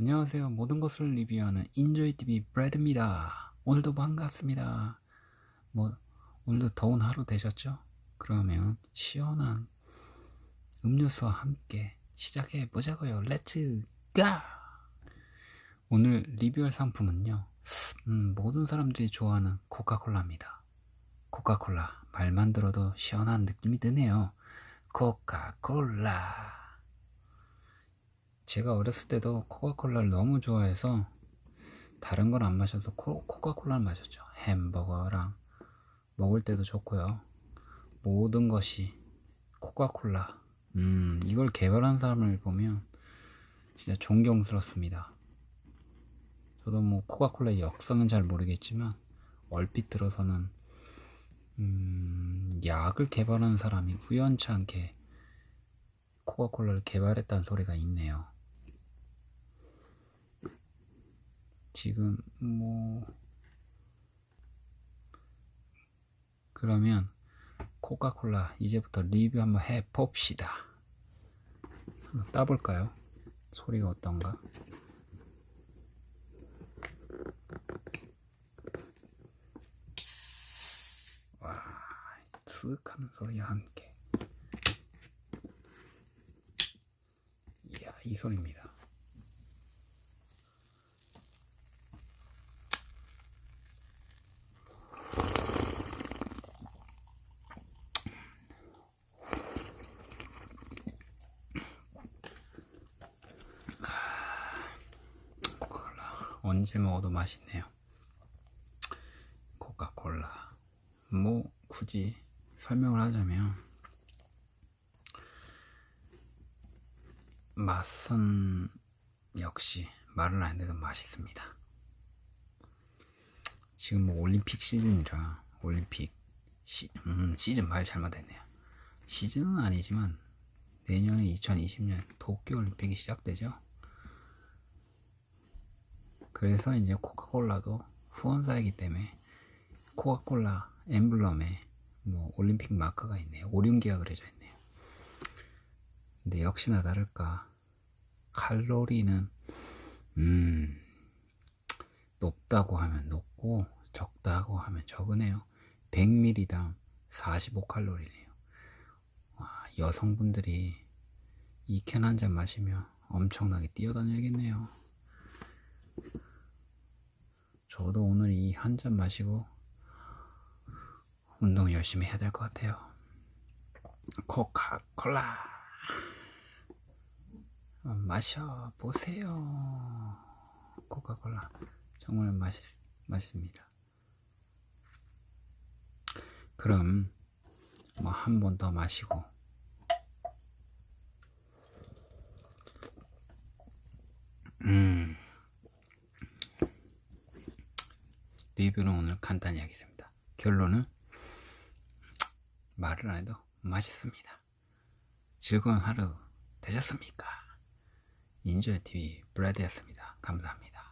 안녕하세요. 모든 것을 리뷰하는 인조이TV 브래드입니다. 오늘도 반갑습니다. 뭐 오늘도 더운 하루 되셨죠? 그러면 시원한 음료수와 함께 시작해 보자고요. Let's go! 오늘 리뷰할 상품은요. 음, 모든 사람들이 좋아하는 코카콜라입니다. 코카콜라 말만 들어도 시원한 느낌이 드네요. 코카콜라 제가 어렸을 때도 코카콜라를 너무 좋아해서 다른 건 안 마셔서 코, 코카콜라를 마셨죠. 햄버거랑 먹을 때도 좋고요. 모든 것이 코카콜라. 음, 이걸 개발한 사람을 보면 진짜 존경스럽습니다. 저도 뭐 코카콜라의 역사는 잘 모르겠지만 얼핏 들어서는 음, 약을 개발한 사람이 우연치 않게 코카콜라를 개발했다는 소리가 있네요. 지금 뭐 그러면 코카콜라 이제부터 리뷰 한번 해 봅시다. 한번 따볼까요? 소리가 어떤가? 와, 슥 하는 소리와 함께. 이야, 이 소리입니다. 언제 먹어도 맛있네요. 코카콜라 뭐 굳이 설명을 하자면 맛은 역시 말을 안 해도 맛있습니다. 지금 뭐 올림픽 시즌이라 올림픽 시, 음, 시즌 말 잘못했네요. 시즌은 아니지만 내년에 2020년 도쿄올림픽이 시작되죠. 그래서 이제 코카콜라도 후원사이기 때문에 코카콜라 엠블럼에 뭐 올림픽 마크가 있네요. 오륜기가 그려져 있네요. 근데 역시나 다를까 칼로리는 음 높다고 하면 높고 적다고 하면 적으네요. 100ml당 45칼로리네요. 와, 여성분들이 이 캔 한 잔 마시면 엄청나게 뛰어다녀야겠네요. 저도 오늘 이 한 잔 마시고 운동 열심히 해야 될 것 같아요. 코카콜라 어, 마셔 보세요. 코카콜라 정말 맛있 맛있습니다. 그럼 뭐 한 번 더 마시고 리뷰는 오늘 간단히 하겠습니다. 결론은 말을 안 해도 맛있습니다. 즐거운 하루 되셨습니까? 인조의 TV 브래드였습니다. 감사합니다.